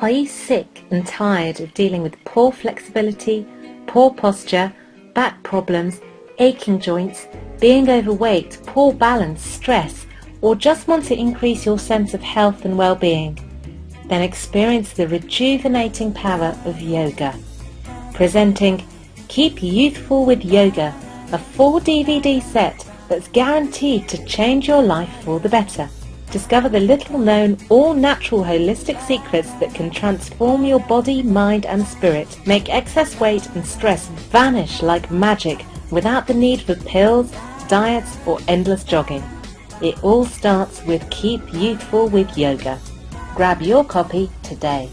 Are you sick and tired of dealing with poor flexibility, poor posture, back problems, aching joints, being overweight, poor balance, stress, or just want to increase your sense of health and well-being? Then experience the rejuvenating power of yoga. Presenting Keep Youthful with Yoga, a 4 DVD set that's guaranteed to change your life for the better. Discover the little known, all natural holistic secrets that can transform your body, mind and spirit, make excess weight and stress vanish like magic without the need for pills, diets or endless jogging. It all starts with Keep Youthful with Yoga. Grab your copy today.